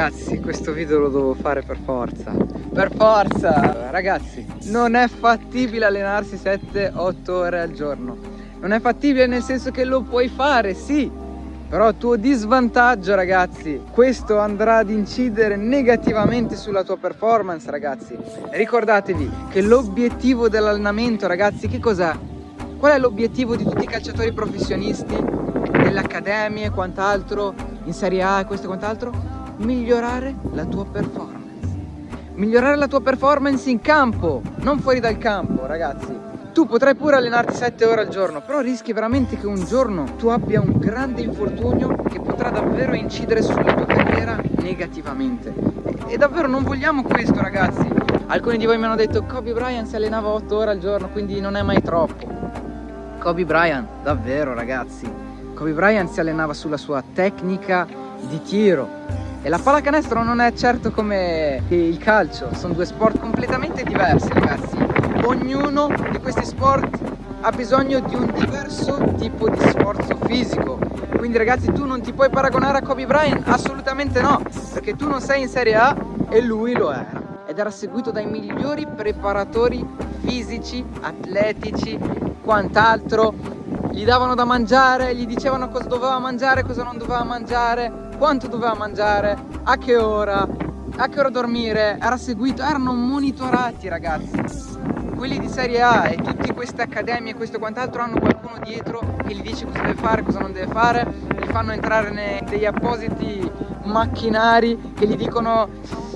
ragazzi, questo video lo devo fare per forza. Per forza! Ragazzi, non è fattibile allenarsi 7-8 ore al giorno. Non è fattibile nel senso che lo puoi fare, sì, però a tuo disvantaggio ragazzi questo andrà ad incidere negativamente sulla tua performance ragazzi ricordatevi che l'obiettivo dell'allenamento ragazzi che cos'è? qual è l'obiettivo di tutti i calciatori professionisti delle accademie e quant'altro in Serie A e questo e quant'altro? Migliorare la tua performance migliorare la tua performance in campo non fuori dal campo ragazzi tu potrai pure allenarti 7 ore al giorno, però rischi veramente che un giorno tu abbia un grande infortunio che potrà davvero incidere sulla tua carriera negativamente. E davvero non vogliamo questo ragazzi. Alcuni di voi mi hanno detto Kobe Bryant si allenava 8 ore al giorno, quindi non è mai troppo. Kobe Bryant, davvero ragazzi. Kobe Bryant si allenava sulla sua tecnica di tiro. E la pallacanestro non è certo come il calcio, sono due sport completamente diversi ragazzi. Ognuno di questi sport ha bisogno di un diverso tipo di sforzo fisico. Quindi ragazzi tu non ti puoi paragonare a Kobe Bryant? Assolutamente no perché tu non sei in Serie A e lui lo era. Ed era seguito dai migliori preparatori fisici, atletici, quant'altro. Gli davano da mangiare, gli dicevano cosa doveva mangiare, cosa non doveva mangiare quanto doveva mangiare, a che ora a che ora dormire, era seguito, erano monitorati ragazzi quelli di Serie A e tutte queste accademie e questo quant'altro hanno qualcuno dietro che gli dice cosa deve fare, cosa non deve fare, li fanno entrare nei appositi macchinari che gli dicono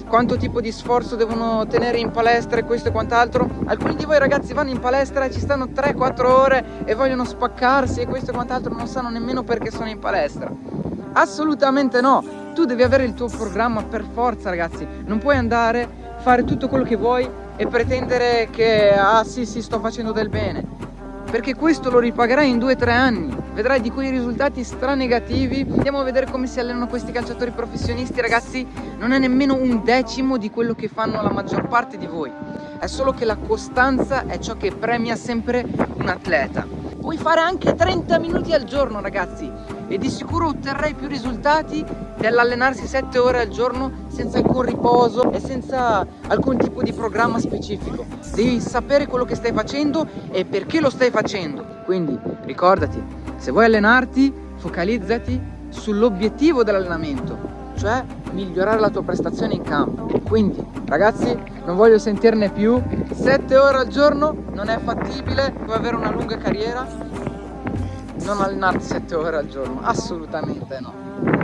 quanto tipo di sforzo devono tenere in palestra e questo e quant'altro. Alcuni di voi ragazzi vanno in palestra e ci stanno 3-4 ore e vogliono spaccarsi e questo e quant'altro non sanno nemmeno perché sono in palestra. Assolutamente no, tu devi avere il tuo programma per forza ragazzi, non puoi andare, fare tutto quello che vuoi e pretendere che ah sì sì sto facendo del bene. Perché questo lo ripagherai in 2-3 anni. Vedrai di quei risultati stranegativi. Andiamo a vedere come si allenano questi calciatori professionisti ragazzi. Non è nemmeno un decimo di quello che fanno la maggior parte di voi. È solo che la costanza è ciò che premia sempre un atleta puoi fare anche 30 minuti al giorno ragazzi e di sicuro otterrai più risultati dell'allenarsi 7 ore al giorno senza alcun riposo e senza alcun tipo di programma specifico. Devi sapere quello che stai facendo e perché lo stai facendo. Quindi ricordati, se vuoi allenarti, focalizzati sull'obiettivo dell'allenamento, cioè migliorare la tua prestazione in campo. Quindi ragazzi non voglio sentirne più, 7 ore al giorno non è fattibile, puoi avere una lunga carriera, non allenarti 7 ore al giorno, assolutamente no.